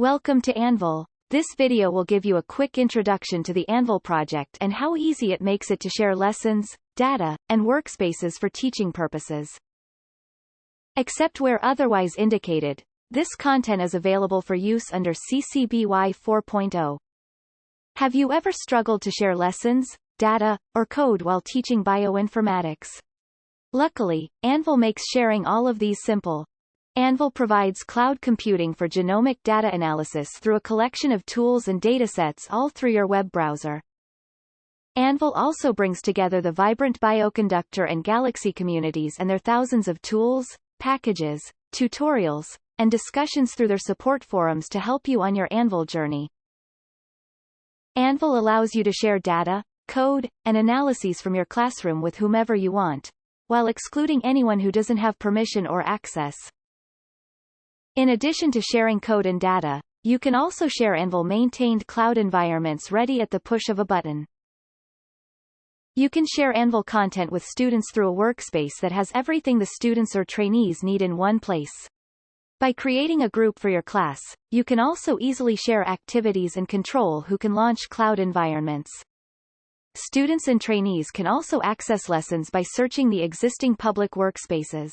Welcome to Anvil. This video will give you a quick introduction to the Anvil project and how easy it makes it to share lessons, data, and workspaces for teaching purposes. Except where otherwise indicated, this content is available for use under CC BY 4.0. Have you ever struggled to share lessons, data, or code while teaching bioinformatics? Luckily, Anvil makes sharing all of these simple. Anvil provides cloud computing for genomic data analysis through a collection of tools and datasets all through your web browser. Anvil also brings together the vibrant Bioconductor and Galaxy communities and their thousands of tools, packages, tutorials, and discussions through their support forums to help you on your Anvil journey. Anvil allows you to share data, code, and analyses from your classroom with whomever you want, while excluding anyone who doesn't have permission or access. In addition to sharing code and data, you can also share Anvil-maintained cloud environments ready at the push of a button. You can share Anvil content with students through a workspace that has everything the students or trainees need in one place. By creating a group for your class, you can also easily share activities and control who can launch cloud environments. Students and trainees can also access lessons by searching the existing public workspaces.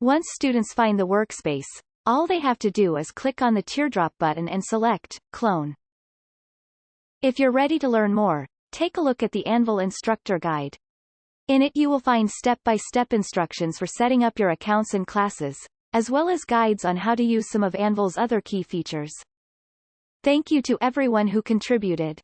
Once students find the workspace, all they have to do is click on the teardrop button and select Clone. If you're ready to learn more, take a look at the Anvil Instructor Guide. In it you will find step-by-step -step instructions for setting up your accounts and classes, as well as guides on how to use some of Anvil's other key features. Thank you to everyone who contributed.